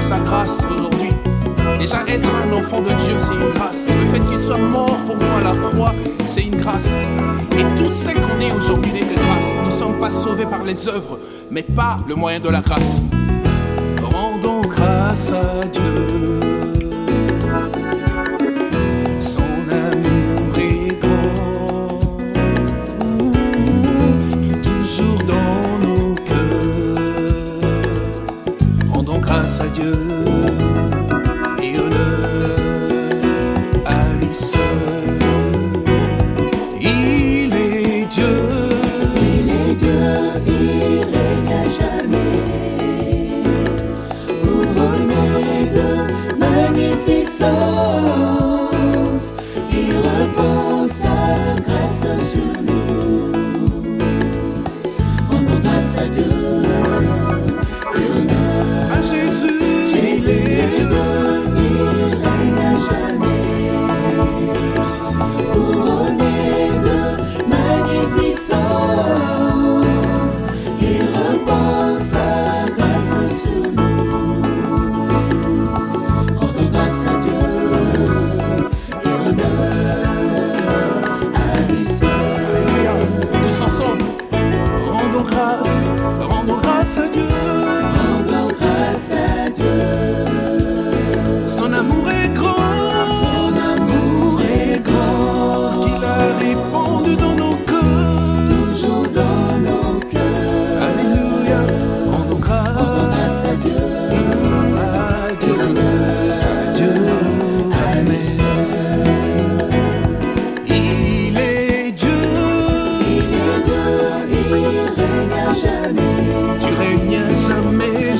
sa grâce aujourd'hui. Déjà être un enfant de Dieu, c'est une grâce. Le fait qu'il soit mort pour moi à la croix, c'est une grâce. Et tout ce qu'on est aujourd'hui n'est que grâce. Nous ne sommes pas sauvés par les œuvres, mais par le moyen de la grâce. Rendons grâce à Dieu. Jésus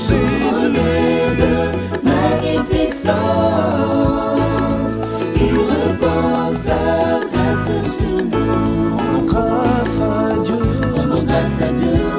Jésus. de magnificence, il répand sa grâce sur nous. Rendons grâce à Dieu. Rendons grâce à Dieu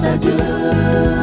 grâce à